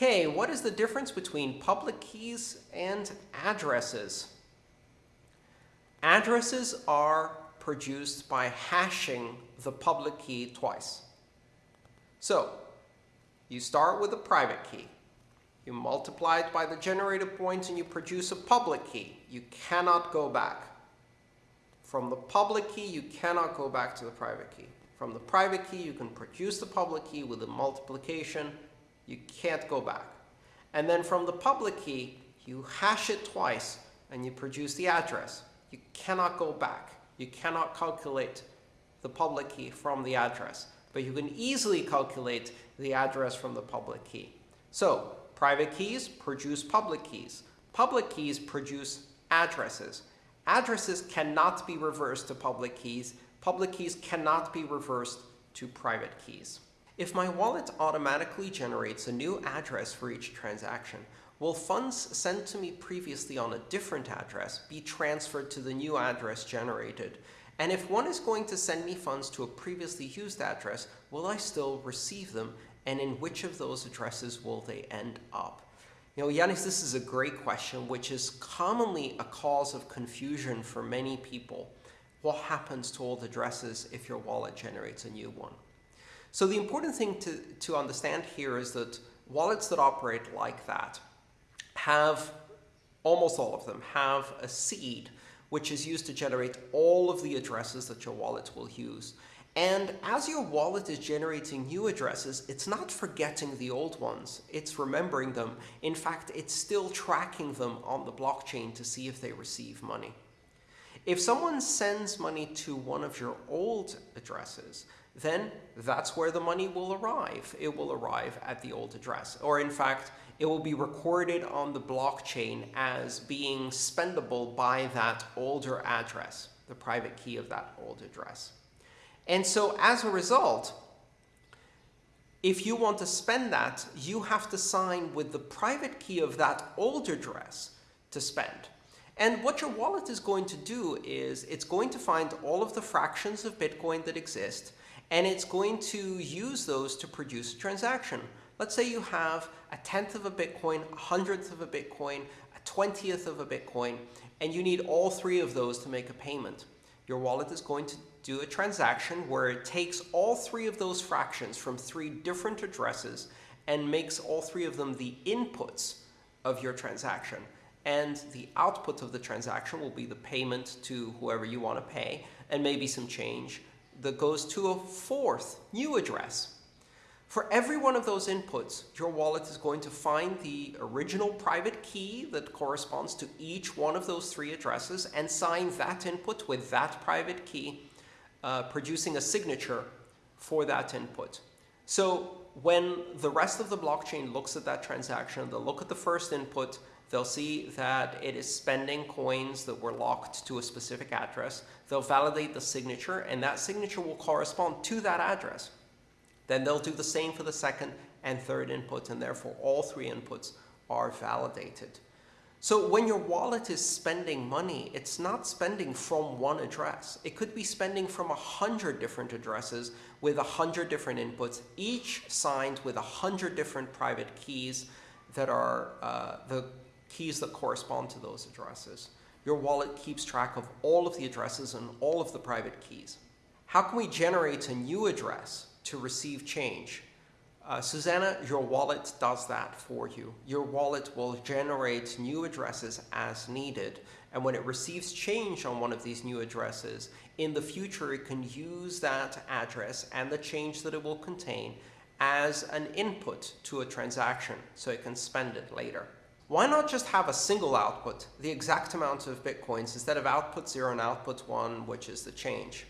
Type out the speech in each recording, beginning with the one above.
Okay, what is the difference between public keys and addresses? Addresses are produced by hashing the public key twice. So you start with a private key. You multiply it by the generated points, and you produce a public key. You cannot go back. From the public key, you cannot go back to the private key. From the private key, you can produce the public key with a multiplication. You can't go back. And then from the public key, you hash it twice, and you produce the address. You cannot go back. You cannot calculate the public key from the address. But you can easily calculate the address from the public key. So private keys produce public keys. Public keys produce addresses. Addresses cannot be reversed to public keys. Public keys cannot be reversed to private keys. If my wallet automatically generates a new address for each transaction, will funds sent to me previously on a different address be transferred to the new address generated? And if one is going to send me funds to a previously used address, will I still receive them? And in which of those addresses will they end up? You know, Yanis, this is a great question, which is commonly a cause of confusion for many people. What happens to old addresses if your wallet generates a new one? So the important thing to, to understand here is that wallets that operate like that have, almost all of them, have a seed which is used to generate all of the addresses that your wallet will use. And as your wallet is generating new addresses, it's not forgetting the old ones. It's remembering them. In fact, it's still tracking them on the blockchain to see if they receive money. If someone sends money to one of your old addresses, then that's where the money will arrive. It will arrive at the old address. Or in fact, it will be recorded on the blockchain as being spendable by that older address, the private key of that old address. And so as a result, if you want to spend that, you have to sign with the private key of that old address to spend. And what your wallet is going to do is it's going to find all of the fractions of Bitcoin that exist, and it's going to use those to produce a transaction. Let's say you have a tenth of a Bitcoin, a hundredth of a Bitcoin, a twentieth of a Bitcoin, and you need all three of those to make a payment. Your wallet is going to do a transaction where it takes all three of those fractions from three different addresses and makes all three of them the inputs of your transaction. And the output of the transaction will be the payment to whoever you want to pay and maybe some change that goes to a fourth new address. For every one of those inputs, your wallet is going to find the original private key that corresponds to each one of those three addresses and sign that input with that private key, uh, producing a signature for that input. So when the rest of the blockchain looks at that transaction, they'll look at the first input, they'll see that it is spending coins that were locked to a specific address. They'll validate the signature, and that signature will correspond to that address. Then they'll do the same for the second and third inputs, and therefore all three inputs are validated. So when your wallet is spending money, it's not spending from one address. It could be spending from a hundred different addresses with a hundred different inputs, each signed with a hundred different private keys that are uh, the keys that correspond to those addresses. Your wallet keeps track of all of the addresses and all of the private keys. How can we generate a new address to receive change. Uh, Susanna, your wallet does that for you. Your wallet will generate new addresses as needed. And when it receives change on one of these new addresses, in the future it can use that address and the change that it will contain as an input to a transaction so it can spend it later. Why not just have a single output, the exact amount of bitcoins, instead of output 0 and output 1, which is the change?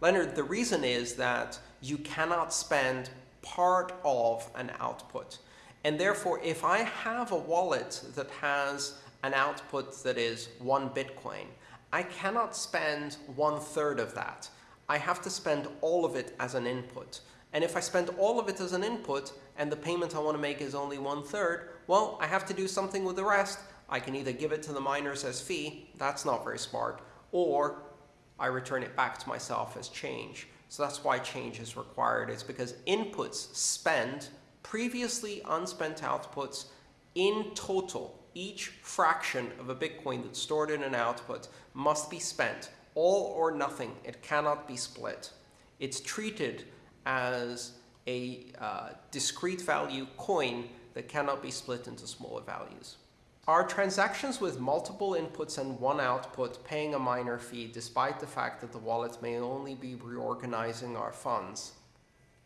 Leonard, the reason is that you cannot spend part of an output. And therefore, if I have a wallet that has an output that is one Bitcoin, I cannot spend one third of that. I have to spend all of it as an input. And if I spend all of it as an input and the payment I want to make is only one third, well, I have to do something with the rest. I can either give it to the miners as fee, that's not very smart, or I return it back to myself as change. So that's why change is required. It's because inputs spend previously unspent outputs in total, each fraction of a Bitcoin that's stored in an output must be spent, all or nothing. It cannot be split. It's treated as a uh, discrete value coin that cannot be split into smaller values. Are transactions with multiple inputs and one output paying a miner fee despite the fact that the wallet may only be reorganizing our funds?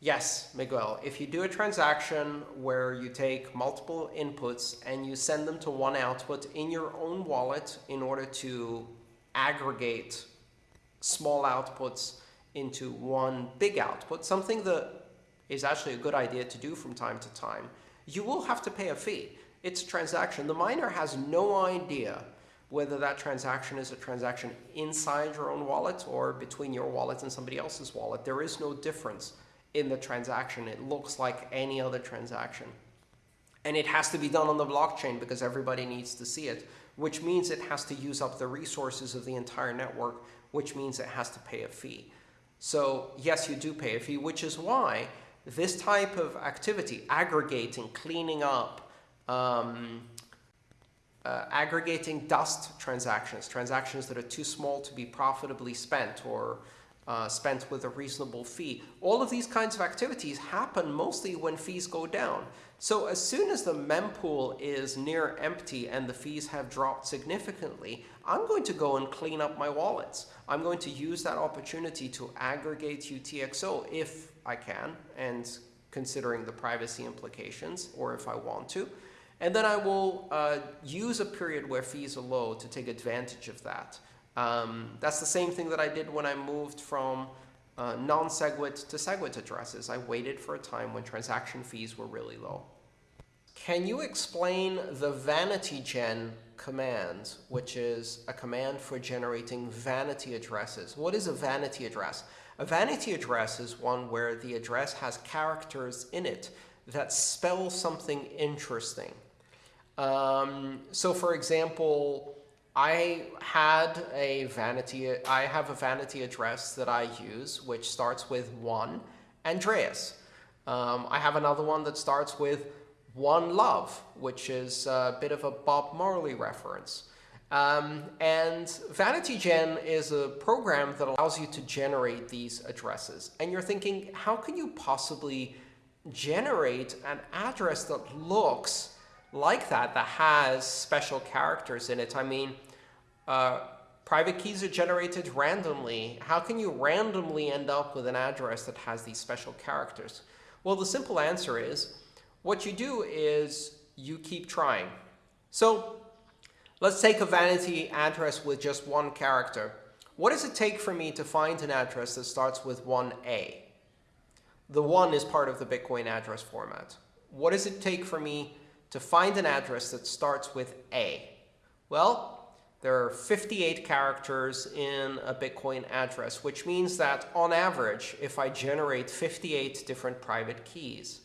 Yes, Miguel. If you do a transaction where you take multiple inputs and you send them to one output in your own wallet in order to aggregate small outputs into one big output, something that is actually a good idea to do from time to time, you will have to pay a fee. It's a transaction. The miner has no idea whether that transaction is a transaction inside your own wallet or between your wallet and somebody else's wallet. There is no difference in the transaction. It looks like any other transaction. And it has to be done on the blockchain because everybody needs to see it, which means it has to use up the resources of the entire network, which means it has to pay a fee. So yes, you do pay a fee, which is why this type of activity, aggregating, cleaning up, um, uh, aggregating dust transactions, transactions that are too small to be profitably spent or uh, spent with a reasonable fee. All of these kinds of activities happen mostly when fees go down. So as soon as the mempool is near empty and the fees have dropped significantly, I'm going to go and clean up my wallets. I'm going to use that opportunity to aggregate UTXO if I can, and considering the privacy implications, or if I want to. And then I will uh, use a period where fees are low to take advantage of that. Um, that's the same thing that I did when I moved from uh, non-SegWit to SegWit addresses. I waited for a time when transaction fees were really low. Can you explain the VanityGen command, which is a command for generating vanity addresses? What is a vanity address? A vanity address is one where the address has characters in it that spell something interesting. Um, so for example, I had a vanity, I have a vanity address that I use, which starts with one, Andreas. Um, I have another one that starts with one love, which is a bit of a Bob Marley reference. Um, and VanityGen is a program that allows you to generate these addresses. And you're thinking, how can you possibly generate an address that looks like that, that has special characters in it? I mean, uh, private keys are generated randomly. How can you randomly end up with an address that has these special characters? Well, the simple answer is, what you do is you keep trying. So let's take a vanity address with just one character. What does it take for me to find an address that starts with 1A? The 1 is part of the Bitcoin address format. What does it take for me to find an address that starts with A? Well, there are 58 characters in a Bitcoin address, which means that on average, if I generate 58 different private keys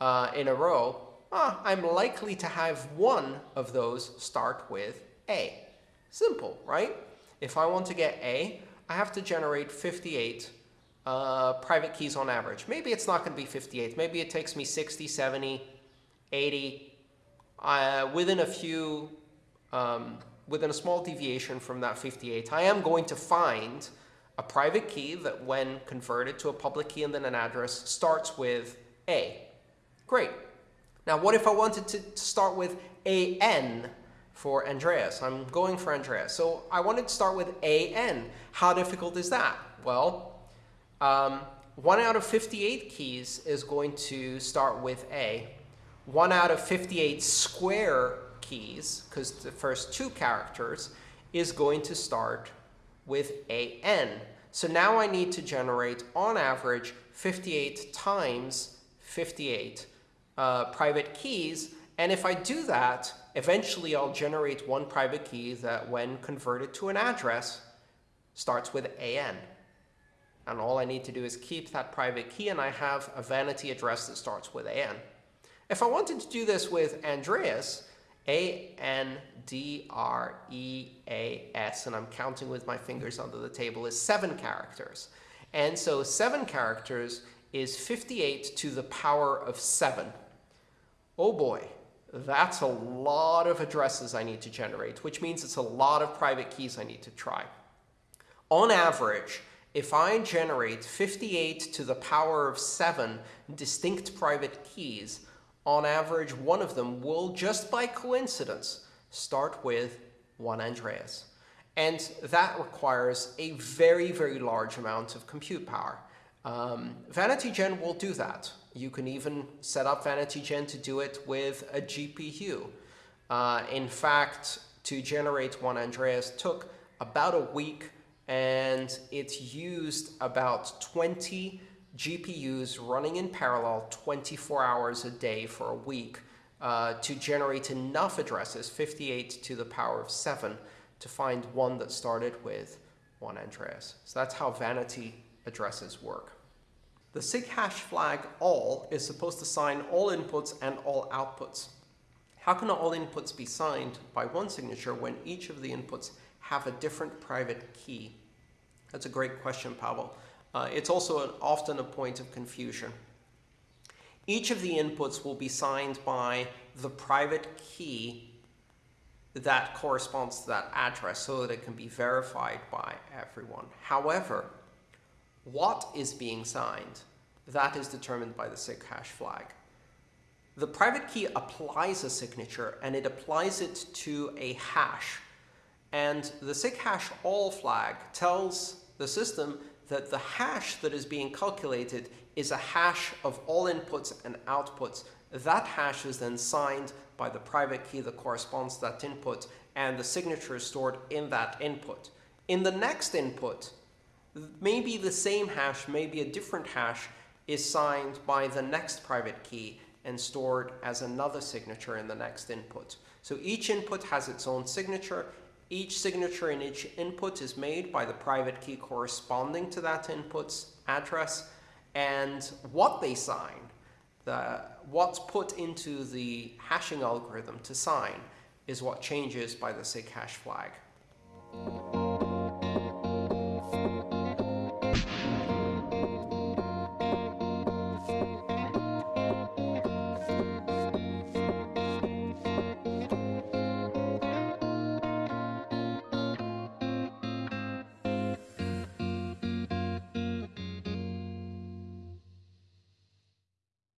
uh, in a row, uh, I'm likely to have one of those start with A. Simple, right? If I want to get A, I have to generate 58 uh, private keys on average. Maybe it's not going to be 58. Maybe it takes me 60, 70, 80. Uh, within a few um, within a small deviation from that 58, I am going to find a private key that when converted to a public key and then an address starts with A. Great. Now what if I wanted to start with AN for Andreas? I'm going for Andreas. So I wanted to start with AN. How difficult is that? Well, um, one out of 58 keys is going to start with A. One out of 58 square keys, because the first two characters, is going to start with AN. So now I need to generate, on average, 58 times 58 uh, private keys. And if I do that, eventually I'll generate one private key that, when converted to an address, starts with AN. And all I need to do is keep that private key, and I have a vanity address that starts with AN. If I wanted to do this with Andreas, a-N-D-R-E-A-S, and I'm counting with my fingers under the table, is seven characters. And so seven characters is 58 to the power of 7. Oh boy, that's a lot of addresses I need to generate, which means it's a lot of private keys I need to try. On average, if I generate 58 to the power of 7 distinct private keys, on average, one of them will, just by coincidence, start with 1 Andreas. And that requires a very, very large amount of compute power. Um, VanityGen will do that. You can even set up VanityGen to do it with a GPU. Uh, in fact, to generate 1 Andreas took about a week, and it used about 20 GPUs running in parallel 24 hours a day for a week uh, to generate enough addresses, 58 to the power of 7, to find one that started with 1 Andreas. So that's how vanity addresses work. The SIG hash flag all is supposed to sign all inputs and all outputs. How can all inputs be signed by one signature when each of the inputs have a different private key? That's a great question, Pavel. Uh, it's also an, often a point of confusion. Each of the inputs will be signed by the private key that corresponds to that address so that it can be verified by everyone. However, what is being signed, that is determined by the SIG hash flag. The private key applies a signature and it applies it to a hash. And the SIG hash all flag tells the system that the hash that is being calculated is a hash of all inputs and outputs. That hash is then signed by the private key that corresponds to that input, and the signature is stored in that input. In the next input, maybe the same hash, maybe a different hash, is signed by the next private key and stored as another signature in the next input. So each input has its own signature, each signature in each input is made by the private key corresponding to that input's address, and what they sign, the, what's put into the hashing algorithm to sign, is what changes by the SIG hash flag.